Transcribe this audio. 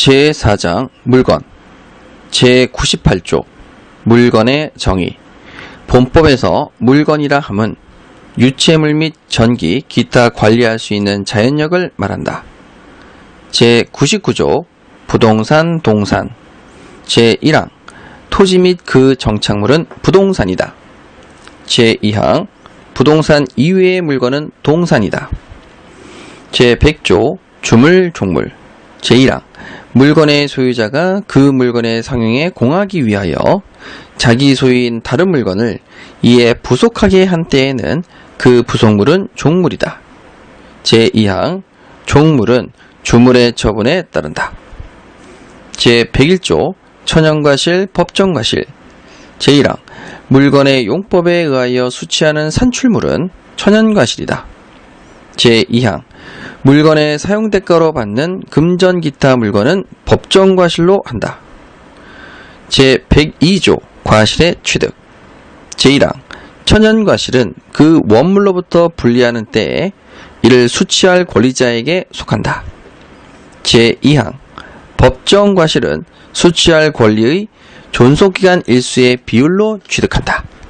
제4장 물건 제98조 물건의 정의 본법에서 물건이라 함은 유체물 및 전기, 기타 관리할 수 있는 자연력을 말한다. 제99조 부동산, 동산 제1항 토지 및 그 정착물은 부동산이다. 제2항 부동산 이외의 물건은 동산이다. 제100조 주물, 종물 제1항 물건의 소유자가 그 물건의 상용에 공하기 위하여 자기 소유인 다른 물건을 이에 부속하게 한 때에는 그 부속물은 종물이다. 제2항 종물은 주물의 처분에 따른다. 제101조 천연과실, 법정과실 제1항 물건의 용법에 의하여 수취하는 산출물은 천연과실이다. 제2항 물건의 사용 대가로 받는 금전 기타 물건은 법정과실로 한다. 제102조 과실의 취득 제1항 천연과실은 그 원물로부터 분리하는 때에 이를 수취할 권리자에게 속한다. 제2항 법정과실은 수취할 권리의 존속기간 일수의 비율로 취득한다.